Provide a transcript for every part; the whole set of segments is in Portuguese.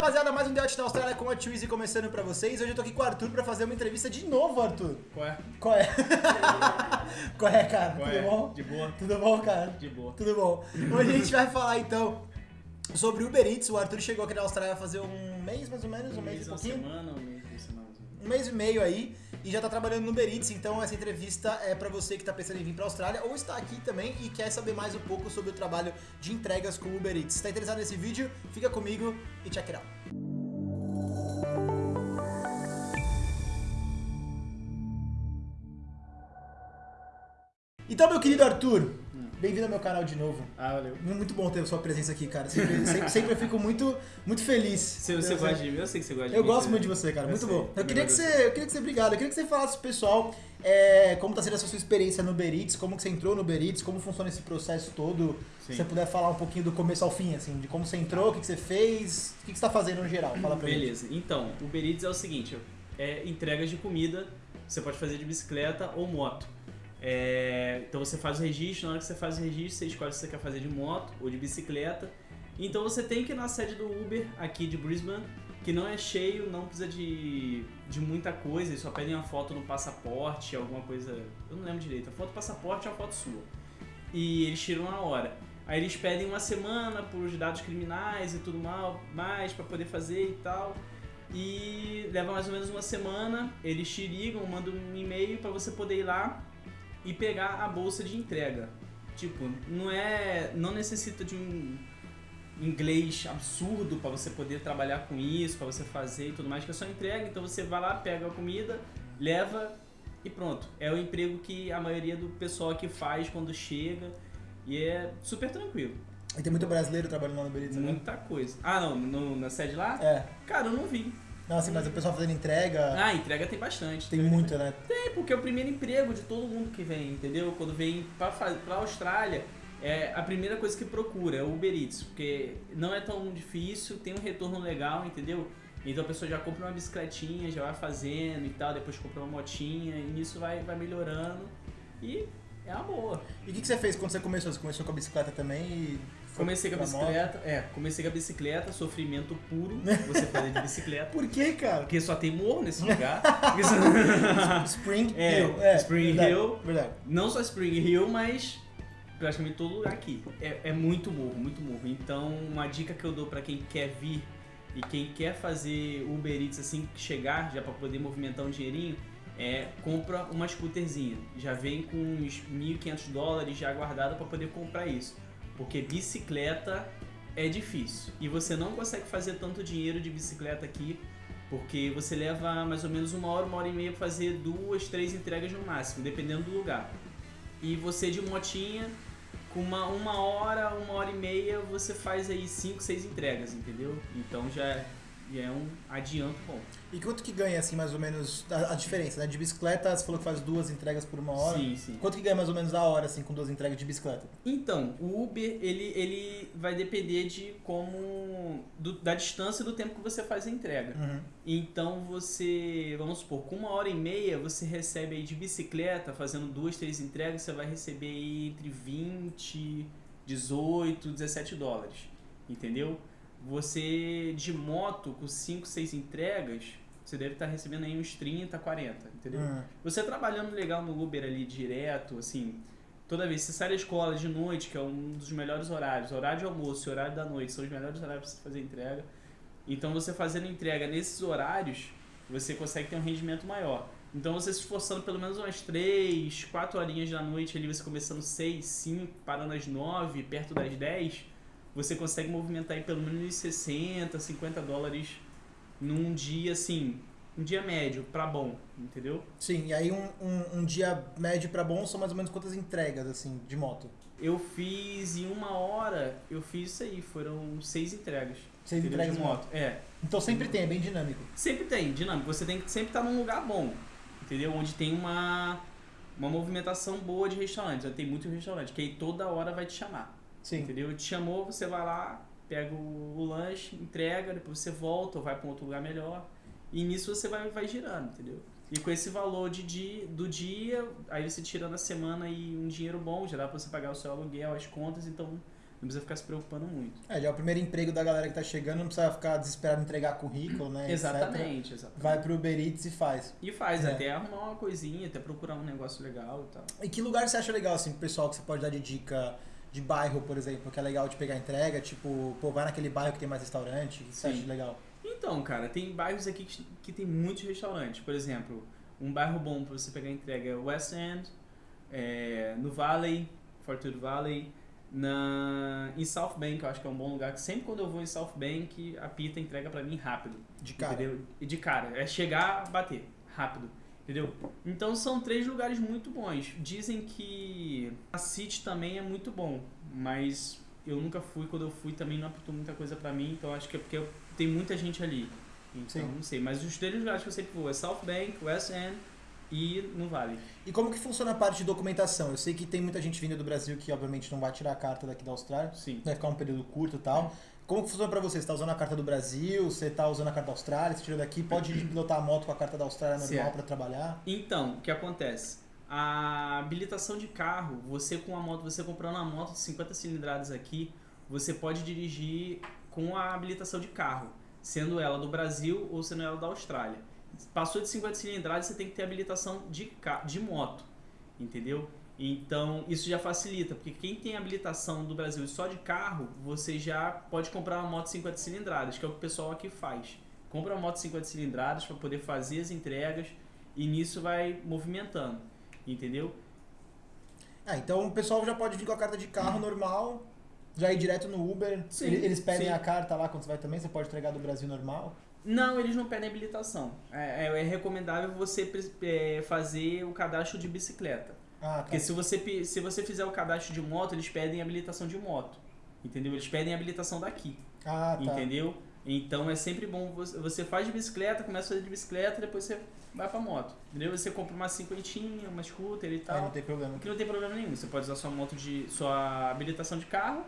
rapaziada, mais um The Out da Austrália com a Twizy começando pra vocês. Hoje eu tô aqui com o Arthur pra fazer uma entrevista de novo, Arthur. Qual é? Qual é? Qual é, cara? Qual Tudo é? bom? De boa. Tudo bom, cara? De boa. Tudo bom. Hoje a gente vai falar então sobre Uber Eats. O Arthur chegou aqui na Austrália fazer um mês mais ou menos, um, mês, e uma pouquinho. semana, um mês, duas semanas. Um mês e meio aí e já tá trabalhando no Uber Eats, então essa entrevista é pra você que tá pensando em vir pra Austrália ou está aqui também e quer saber mais um pouco sobre o trabalho de entregas com o Uber Eats. Se tá interessado nesse vídeo, fica comigo e check it out. Então, meu querido Arthur, bem-vindo ao meu canal de novo. Ah, valeu. Muito bom ter sua presença aqui, cara. Sempre, sempre, sempre eu fico muito, muito feliz. Você Eu- gosta de mim, eu sei que você gosta de eu mim. gosto você- muito de você, cara. Eu Muito sei. bom. Eu queria, que gosto. você, eu queria que você, obrigado. Eu queria que você falasse pro pessoal é, como tá sendo essa sua experiência no Uber Eats, como que você entrou no Uber Eats, como funciona esse processo todo. Sim. Se você puder falar um pouquinho do começo ao fim, assim, de como você entrou, o que, que você fez, o que, que você tá fazendo no geral. Fala pra mim. Beleza. Então, o Uber Eats é o seguinte, é entregas de comida, você pode fazer de bicicleta ou moto. É, então você faz o registro, na hora que você faz o registro, você escolhe se você quer fazer de moto ou de bicicleta. Então você tem que ir na sede do Uber aqui de Brisbane, que não é cheio, não precisa de, de muita coisa, eles só pedem uma foto no passaporte, alguma coisa. Eu não lembro direito, a foto do passaporte é uma foto sua. E eles tiram na hora. Aí eles pedem uma semana por os dados criminais e tudo mal, mais para poder fazer e tal. E leva mais ou menos uma semana, eles te ligam, mandam um e-mail para você poder ir lá e pegar a bolsa de entrega. Tipo, não é, não necessita de um inglês absurdo para você poder trabalhar com isso, para você fazer e tudo mais, que é só entrega, então você vai lá, pega a comida, leva e pronto. É o emprego que a maioria do pessoal aqui faz quando chega e é super tranquilo. E tem muito brasileiro trabalhando lá no Uber Eats, né? Muita coisa. Ah, não, no- na sede lá? É. Cara, eu não vi. Não, assim, mas o pessoal fazendo entrega, Ah, entrega tem bastante. tem Entrega muito, né? Tem, porque é o primeiro emprego de todo mundo que vem, entendeu? Quando vem pra, pra Austrália, é a primeira coisa que procura é o Uber Eats, porque não é tão difícil, tem um retorno legal, entendeu? Então a pessoa já compra uma bicicletinha, já vai fazendo e tal, depois compra uma motinha, e nisso vai, vai melhorando. E é uma boa. E o que, que você fez quando você começou? Você começou com a bicicleta também e... Comecei com a pra moto? bicicleta, é, comecei com a bicicleta, sofrimento puro, você fazer de bicicleta. Por que, cara? Porque só tem morro nesse lugar. Spring É, Hill. É, Spring verdade, Hill. Verdade. não só Spring Hill, mas praticamente todo lugar aqui. É, é muito morro, muito morro. Então, uma dica que eu dou pra quem quer vir e quem quer fazer Uber Eats assim que chegar, já pra poder movimentar um dinheirinho, é compra uma scooterzinha. Já vem com uns 1.500 dólares já guardado pra poder comprar isso. Porque bicicleta é difícil. E você não consegue fazer tanto dinheiro de bicicleta aqui, porque você leva mais ou menos uma hora, uma hora e meia pra fazer duas, três entregas no máximo, dependendo do lugar. E você de motinha, com uma, uma hora, uma hora e meia, você faz aí cinco, seis entregas, entendeu? Então já, já é um adianto bom. E quanto que ganha, assim, mais ou menos, a, a diferença, né? De bicicleta, você falou que faz duas entregas por uma hora. Sim, sim. Quanto que ganha mais ou menos da hora, assim, com duas entregas de bicicleta? Então, o Uber, ele, ele vai depender de como... do- da distância e do tempo que você faz a entrega. Uhum. Então você, vamos supor, com uma hora e meia você recebe aí de bicicleta, fazendo duas, três entregas, você vai receber aí entre 20, 18, 17 dólares, entendeu? Você de moto com 5, 6 entregas, você deve estar recebendo aí uns 30, 40, entendeu? Uhum. Você trabalhando legal no Uber ali direto, assim, toda vez que você sai da escola de noite, que é um dos melhores horários, horário de almoço e horário da noite são os melhores horários para você fazer entrega. Então você fazendo entrega nesses horários, você consegue ter um rendimento maior. Então você se esforçando pelo menos umas 3, 4 horinhas da noite ali, você começando 6, 5, parando às 9, perto das 10, você consegue movimentar aí pelo menos 60, 50 dólares num dia assim, um dia médio pra bom, entendeu? Sim, e aí um, um, um dia médio pra bom são mais ou menos quantas entregas, assim, de moto? Eu fiz em uma hora, eu fiz isso aí, foram seis entregas. Seis entregas de de moto. É. Então sempre tem, é bem dinâmico. Sempre tem, dinâmico. Você tem que sempre estar num lugar bom, entendeu? Onde tem uma, uma movimentação boa de restaurantes. Tem muito restaurante, que aí toda hora vai te chamar. Sim. Entendeu? Te chamou, você vai lá, pega o, o lanche, entrega, depois você volta ou vai para outro lugar melhor. E nisso você vai, vai girando, entendeu? E com esse valor de dia, do dia, aí você tira na semana e um dinheiro bom, já dá pra você pagar o seu aluguel, as contas, então não precisa ficar se preocupando muito. É, já é o primeiro emprego da galera que tá chegando, não precisa ficar desesperado em entregar currículo, né? Exatamente, exatamente. Vai pro Uber Eats e faz. E faz, É. até arrumar uma coisinha, até procurar um negócio legal e tal. E que lugar você acha legal, assim, pro pessoal que você pode dar de dica de bairro, por exemplo, que é legal de pegar entrega? Tipo, pô, vai naquele bairro que tem mais restaurante, que você acha legal? Então, cara, tem bairros aqui que, que tem muitos restaurantes. Por exemplo, um bairro bom pra você pegar entrega é West End, é, no Valley, Fortudo Valley, na, em South Bank, eu acho que é um bom lugar. que Sempre quando eu vou em South Bank, a pita entrega pra mim rápido. De cara. Entendeu? E de cara. É chegar, bater. Rápido. Entendeu? Então são três lugares muito bons. Dizem que a City também é muito bom, mas eu nunca fui. Quando eu fui também não apitou muita coisa pra mim, então acho que é porque tem muita gente ali. Então Sim. não sei. Mas os três lugares que eu sempre vou é South Bank, West End e no Vale. E como que funciona a parte de documentação? Eu sei que tem muita gente vindo do Brasil que obviamente não vai tirar a carta daqui da Austrália, Sim. vai ficar um período curto e tal. Como que funciona pra você? Você tá usando a carta do Brasil, você tá usando a carta da Austrália, você tirou daqui, pode pilotar a moto com a carta da Austrália normal pra trabalhar? Então, o que acontece? A habilitação de carro, você com a moto, você comprando uma moto de 50 cilindradas aqui, você pode dirigir com a habilitação de carro, sendo ela do Brasil ou sendo ela da Austrália. Passou de 50 cilindradas, você tem que ter habilitação de, de moto, entendeu? Então, isso já facilita, porque quem tem habilitação do Brasil só de carro, você já pode comprar uma moto 50 cilindradas, que é o que o pessoal aqui faz. Compra uma moto 50 cilindradas para poder fazer as entregas e nisso vai movimentando, entendeu? Ah, então o pessoal já pode vir com a carta de carro normal, já ir direto no Uber. Sim, Ele- Eles pedem sim. a carta lá quando você vai também, você pode entregar do Brasil normal. Não, eles não pedem habilitação. É, é- é recomendável você é, fazer o cadastro de bicicleta. Ah, tá. Porque se você, se você fizer o cadastro de moto, eles pedem habilitação de moto. Entendeu? Eles pedem habilitação daqui. Ah, tá. Entendeu? Então é sempre bom você, faz de bicicleta, começa a fazer de bicicleta, depois você vai pra moto. Entendeu? Você compra uma cinquentinha, uma scooter e tal. não tem problema. Que não tem problema nenhum. Você pode usar sua moto de. sua habilitação de carro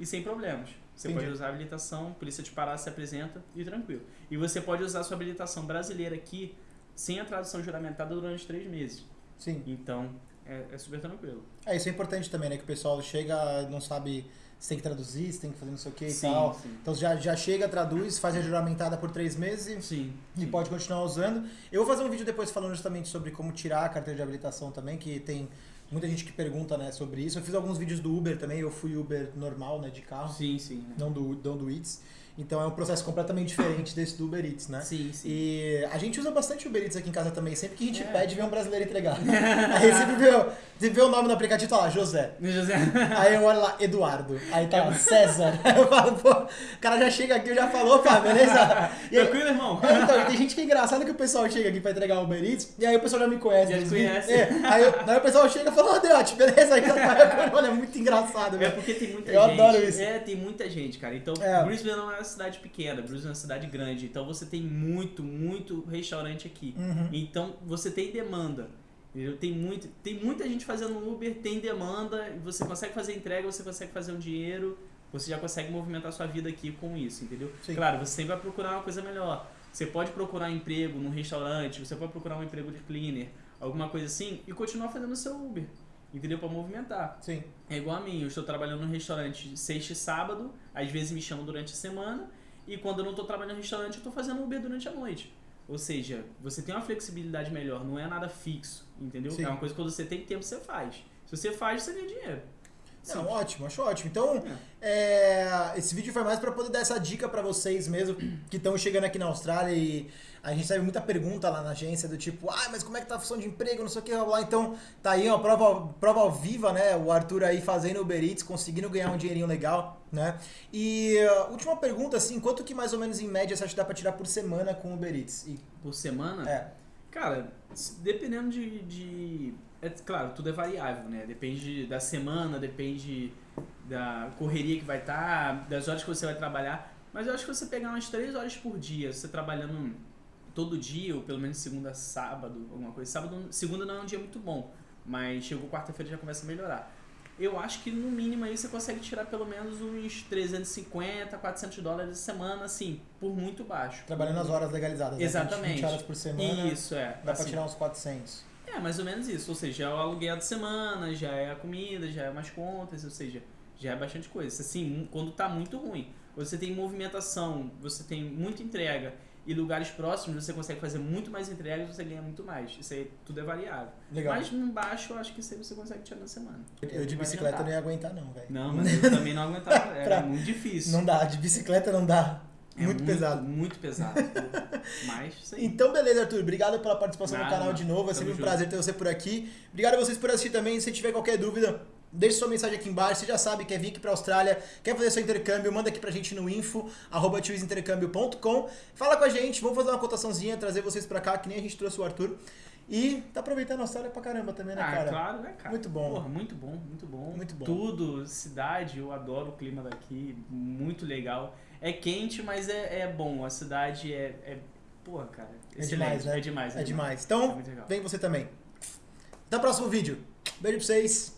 e sem problemas. Você Entendi. pode usar a habilitação, polícia te parar, se apresenta e tranquilo. E você pode usar sua habilitação brasileira aqui sem a tradução juramentada durante três meses. Sim. Então é, é super tranquilo. É, isso é importante também, né? Que o pessoal chega, não sabe se tem que traduzir, se tem que fazer não sei o que e tal. sim. Então já, já chega, traduz, faz a juramentada por três meses Sim. e sim. pode continuar usando. Eu vou fazer um vídeo depois falando justamente sobre como tirar a carteira de habilitação também, que tem muita gente que pergunta, né, sobre isso. Eu fiz alguns vídeos do Uber também, eu fui Uber normal, né, de carro, Sim, sim. não do, não do Eats. Então é um processo completamente diferente desse do Uber Eats, né? Sim, sim. E a gente usa bastante Uber Eats aqui em casa também. Sempre que a gente É. pede, vem um brasileiro entregar. Aí sempre vê, você vê o nome no aplicativo, tá lá, José. José. Aí eu olho lá, Eduardo. Aí tá lá, César. Aí eu falo, pô, o cara já chega aqui, eu já falou, pá, beleza? E aí, Tranquilo, irmão? então, tem gente que é engraçado que o pessoal chega aqui pra entregar o Uber Eats, e aí o pessoal já me conhece. Já vídeos. conhece. É, aí, eu- aí o pessoal chega e fala, ô, Deote, beleza? Aí eu olha, é muito engraçado, É porque tem muita Eu gente. adoro isso. É, tem muita gente, cara. Então, É. Brisbane não é uma cidade pequena, Brisbane é uma cidade grande. Então você tem muito, muito restaurante aqui. Uhum. Então você tem demanda. entendeu? Tem, muito, tem muita gente fazendo Uber, tem demanda, você consegue fazer entrega, você consegue fazer um dinheiro, você já consegue movimentar sua vida aqui com isso, entendeu? Sim. Claro, você sempre vai procurar uma coisa melhor. Você pode procurar emprego num restaurante, você pode procurar um emprego de cleaner, alguma coisa assim, e continuar fazendo o seu Uber, entendeu? Pra movimentar. Sim. É igual a mim, eu estou trabalhando no restaurante sexta e sábado, às vezes me chamam durante a semana, e quando eu não estou trabalhando no restaurante, eu estou fazendo Uber durante a noite. Ou seja, você tem uma flexibilidade melhor, não é nada fixo, entendeu? Sim. É uma coisa que quando você tem tempo, você faz. Se você faz, você ganha dinheiro. Não, ótimo, acho ótimo. Então, é, esse vídeo foi mais pra poder dar essa dica pra vocês mesmo que estão chegando aqui na Austrália e a gente recebe muita pergunta lá na agência do tipo, ah, mas como é que tá a função de emprego, não sei o que, blá. Então, tá aí uma prova, prova ao viva, né? O Arthur aí fazendo Uber Eats, conseguindo ganhar um dinheirinho legal, né? E uh, última pergunta, assim, quanto que mais ou menos em média você acha que dá pra tirar por semana com Uber Eats? E, Por semana, é, cara, dependendo de, de- É claro, tudo é variável, né? Depende da semana, depende da correria que vai estar, das horas que você vai trabalhar. Mas eu acho que você pegar umas 3 horas por dia, você trabalhando todo dia, ou pelo menos segunda a sábado, alguma coisa. Sábado, segunda não é um dia muito bom, mas chegou quarta-feira já começa a melhorar. Eu acho que no mínimo aí você consegue tirar pelo menos uns 350, 400 dólares a semana, assim, por muito baixo. trabalhando as horas legalizadas, né? Exatamente. 20 horas por semana, Isso, é. dá pra assim. tirar uns 400. É, mais ou menos isso. Ou seja, é o aluguel de semana, já é a comida, já é umas contas, ou seja, Já é bastante coisa. Assim, quando tá muito ruim, você tem movimentação, você tem muita entrega e lugares próximos você consegue fazer muito mais entregas e você ganha muito mais. Isso aí tudo é variável. Legal. Mas no baixo eu acho que isso aí você consegue tirar na semana. Eu de Vai bicicleta não ia aguentar, não, velho. Não, mas eu também não aguentava. Era Pra- muito difícil. Não dá, de bicicleta não dá. É muito, pesado. Muito pesado. Mas aí. Então, beleza, Arthur. Obrigado pela participação no Nada, canal de novo. É sempre um junto. prazer ter você por aqui. Obrigado a vocês por assistir também. Se tiver qualquer dúvida, deixe sua mensagem aqui embaixo. Você já sabe, quer vir aqui pra Austrália, quer fazer seu intercâmbio, manda aqui pra gente no info, arroba. Fala com a gente, vamos fazer uma cotaçãozinha, trazer vocês pra cá, que nem a gente trouxe o Arthur. E tá aproveitando a Austrália pra caramba também, né, Ah, cara? claro, né, cara? Muito bom. Porra, muito bom, muito bom. Muito bom. Tudo, cidade, eu adoro o clima daqui, muito legal. É quente, mas é, é bom. A cidade é, é. Porra, cara. É demais, né? É demais. É demais. É Então, legal. vem você também. Até o próximo vídeo. Beijo pra vocês.